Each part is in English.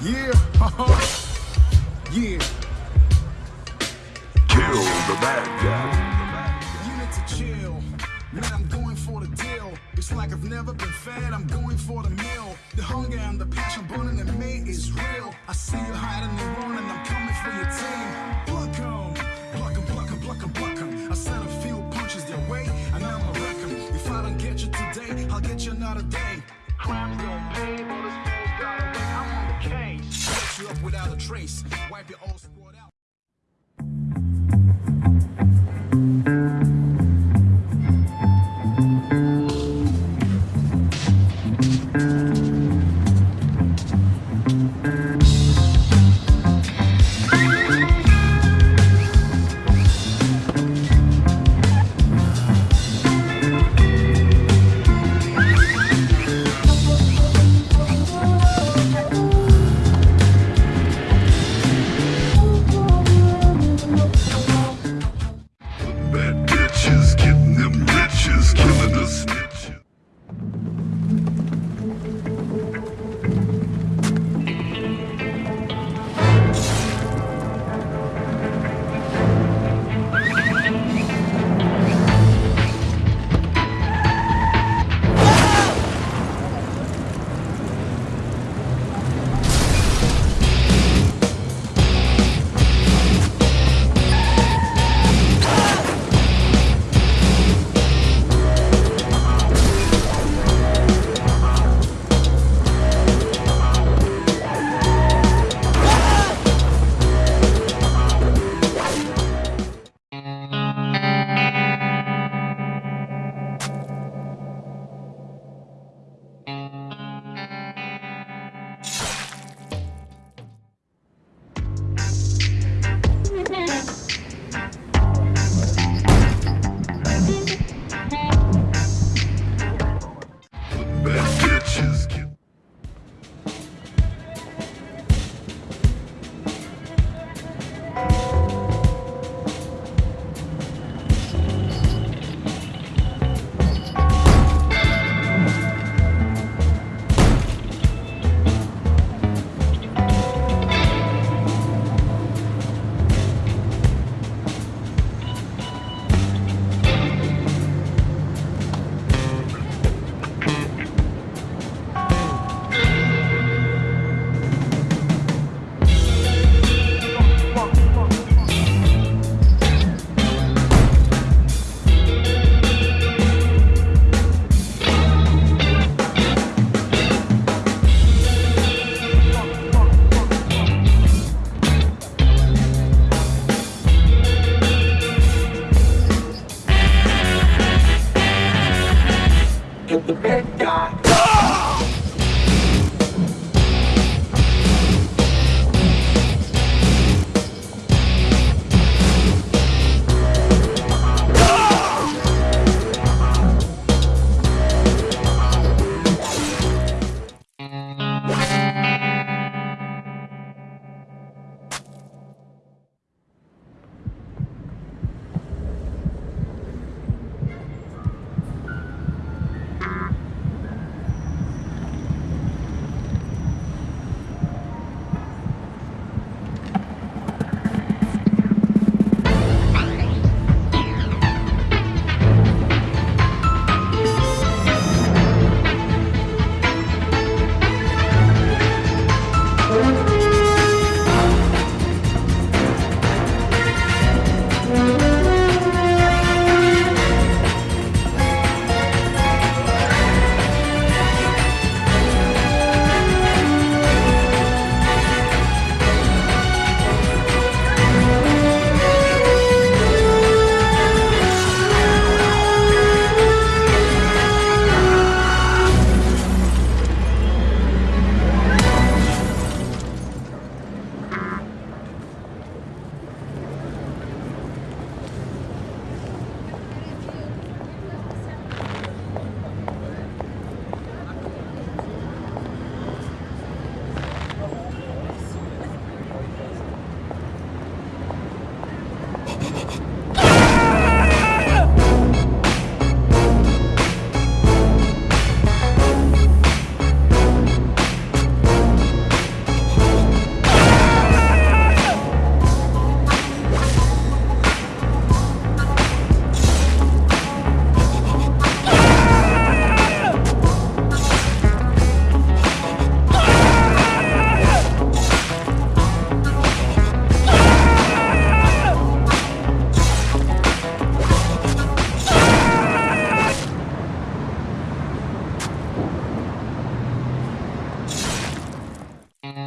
Yeah. Yeah. Kill the bad guy. Unit to chill. Man, I'm going for the deal. It's like I've never been fed, I'm going for the meal. The hunger and the passion burning in me is real. I see you hiding and running, I'm coming for your team. Pluck 'em, pluck 'em, pluck 'em, pluck 'em, pluck 'em. Trace. Wipe your old squad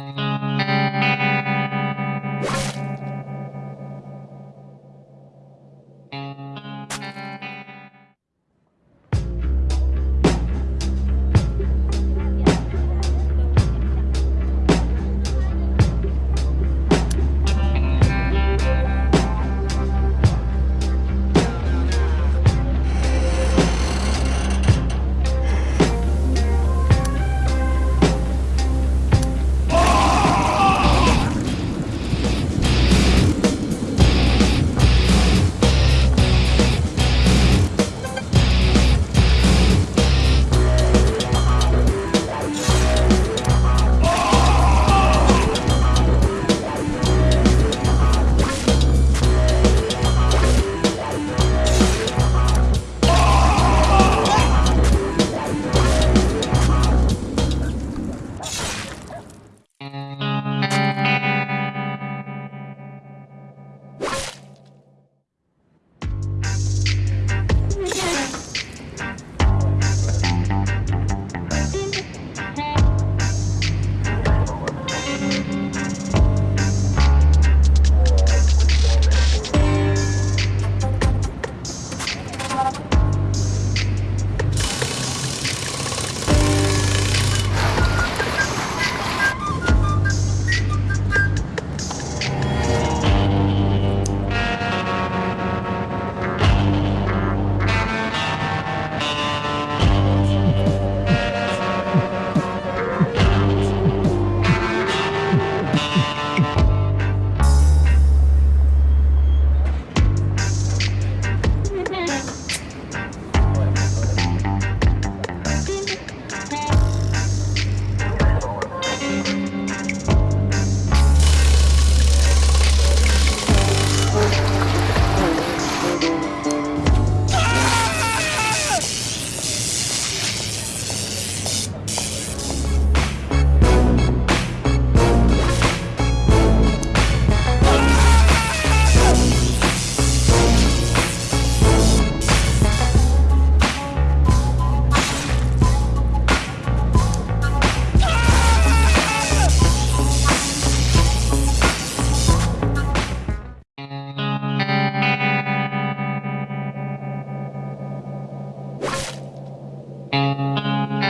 Música